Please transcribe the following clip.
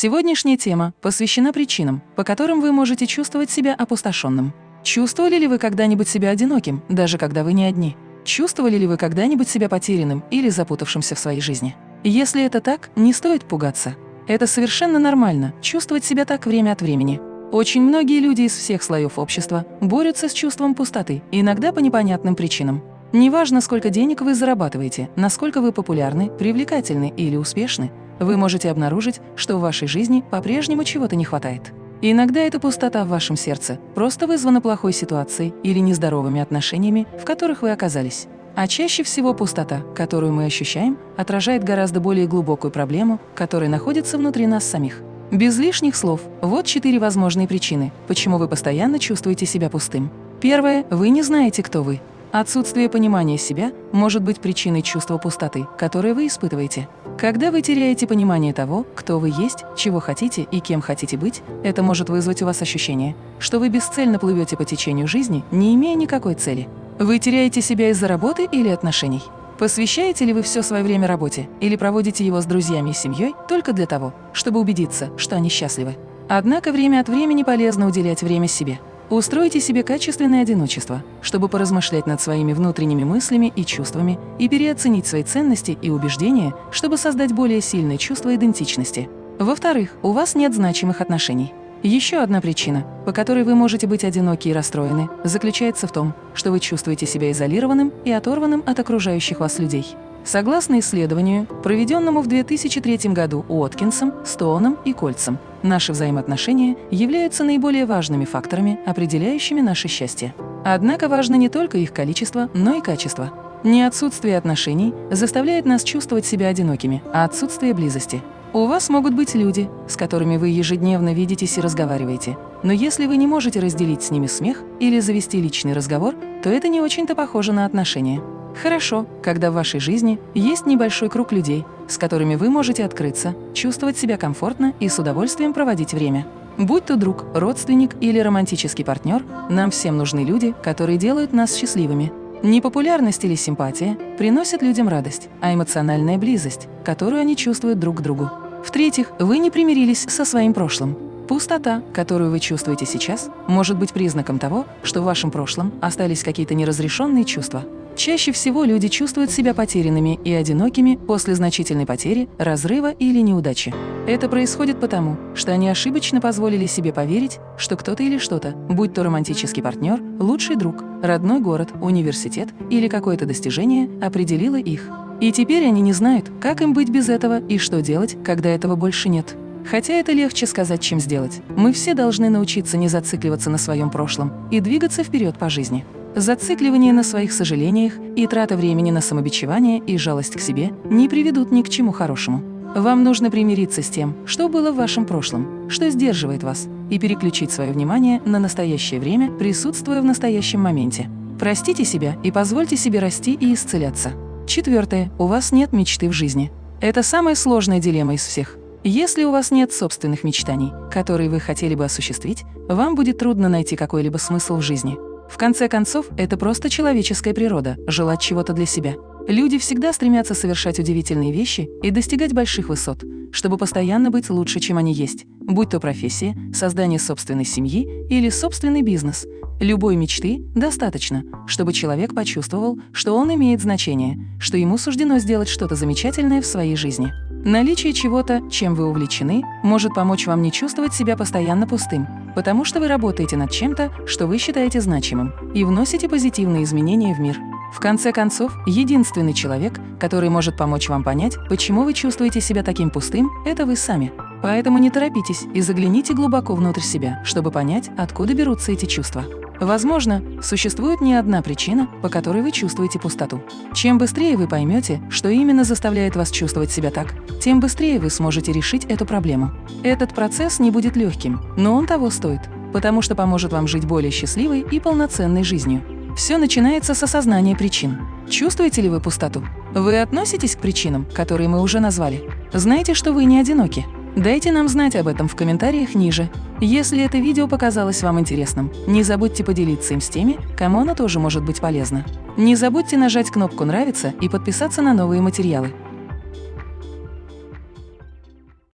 Сегодняшняя тема посвящена причинам, по которым вы можете чувствовать себя опустошенным. Чувствовали ли вы когда-нибудь себя одиноким, даже когда вы не одни? Чувствовали ли вы когда-нибудь себя потерянным или запутавшимся в своей жизни? Если это так, не стоит пугаться. Это совершенно нормально – чувствовать себя так время от времени. Очень многие люди из всех слоев общества борются с чувством пустоты, иногда по непонятным причинам. Неважно, сколько денег вы зарабатываете, насколько вы популярны, привлекательны или успешны, вы можете обнаружить, что в вашей жизни по-прежнему чего-то не хватает. иногда эта пустота в вашем сердце просто вызвана плохой ситуацией или нездоровыми отношениями, в которых вы оказались. А чаще всего пустота, которую мы ощущаем, отражает гораздо более глубокую проблему, которая находится внутри нас самих. Без лишних слов, вот четыре возможные причины, почему вы постоянно чувствуете себя пустым. Первое – вы не знаете, кто вы. Отсутствие понимания себя может быть причиной чувства пустоты, которое вы испытываете. Когда вы теряете понимание того, кто вы есть, чего хотите и кем хотите быть, это может вызвать у вас ощущение, что вы бесцельно плывете по течению жизни, не имея никакой цели. Вы теряете себя из-за работы или отношений? Посвящаете ли вы все свое время работе или проводите его с друзьями и семьей только для того, чтобы убедиться, что они счастливы? Однако время от времени полезно уделять время себе. Устройте себе качественное одиночество, чтобы поразмышлять над своими внутренними мыслями и чувствами и переоценить свои ценности и убеждения, чтобы создать более сильное чувство идентичности. Во-вторых, у вас нет значимых отношений. Еще одна причина, по которой вы можете быть одиноки и расстроены, заключается в том, что вы чувствуете себя изолированным и оторванным от окружающих вас людей. Согласно исследованию, проведенному в 2003 году Уоткинсом, Стоуном и Кольцем, наши взаимоотношения являются наиболее важными факторами, определяющими наше счастье. Однако важно не только их количество, но и качество. Не отсутствие отношений заставляет нас чувствовать себя одинокими, а отсутствие близости – у вас могут быть люди, с которыми вы ежедневно видитесь и разговариваете. Но если вы не можете разделить с ними смех или завести личный разговор, то это не очень-то похоже на отношения. Хорошо, когда в вашей жизни есть небольшой круг людей, с которыми вы можете открыться, чувствовать себя комфортно и с удовольствием проводить время. Будь то друг, родственник или романтический партнер, нам всем нужны люди, которые делают нас счастливыми. Непопулярность или симпатия приносят людям радость, а эмоциональная близость, которую они чувствуют друг к другу. В-третьих, вы не примирились со своим прошлым. Пустота, которую вы чувствуете сейчас, может быть признаком того, что в вашем прошлом остались какие-то неразрешенные чувства. Чаще всего люди чувствуют себя потерянными и одинокими после значительной потери, разрыва или неудачи. Это происходит потому, что они ошибочно позволили себе поверить, что кто-то или что-то, будь то романтический партнер, лучший друг, родной город, университет или какое-то достижение, определило их. И теперь они не знают, как им быть без этого и что делать, когда этого больше нет. Хотя это легче сказать, чем сделать. Мы все должны научиться не зацикливаться на своем прошлом и двигаться вперед по жизни. Зацикливание на своих сожалениях и трата времени на самобичевание и жалость к себе не приведут ни к чему хорошему. Вам нужно примириться с тем, что было в вашем прошлом, что сдерживает вас, и переключить свое внимание на настоящее время, присутствуя в настоящем моменте. Простите себя и позвольте себе расти и исцеляться. Четвертое. У вас нет мечты в жизни. Это самая сложная дилемма из всех. Если у вас нет собственных мечтаний, которые вы хотели бы осуществить, вам будет трудно найти какой-либо смысл в жизни. В конце концов, это просто человеческая природа – желать чего-то для себя. Люди всегда стремятся совершать удивительные вещи и достигать больших высот, чтобы постоянно быть лучше, чем они есть, будь то профессия, создание собственной семьи или собственный бизнес. Любой мечты достаточно, чтобы человек почувствовал, что он имеет значение, что ему суждено сделать что-то замечательное в своей жизни. Наличие чего-то, чем вы увлечены, может помочь вам не чувствовать себя постоянно пустым, потому что вы работаете над чем-то, что вы считаете значимым, и вносите позитивные изменения в мир. В конце концов, единственный человек, который может помочь вам понять, почему вы чувствуете себя таким пустым, это вы сами. Поэтому не торопитесь и загляните глубоко внутрь себя, чтобы понять, откуда берутся эти чувства. Возможно, существует не одна причина, по которой вы чувствуете пустоту. Чем быстрее вы поймете, что именно заставляет вас чувствовать себя так, тем быстрее вы сможете решить эту проблему. Этот процесс не будет легким, но он того стоит, потому что поможет вам жить более счастливой и полноценной жизнью. Все начинается с осознания причин. Чувствуете ли вы пустоту? Вы относитесь к причинам, которые мы уже назвали? Знаете, что вы не одиноки? Дайте нам знать об этом в комментариях ниже. Если это видео показалось вам интересным, не забудьте поделиться им с теми, кому оно тоже может быть полезно. Не забудьте нажать кнопку «Нравится» и подписаться на новые материалы.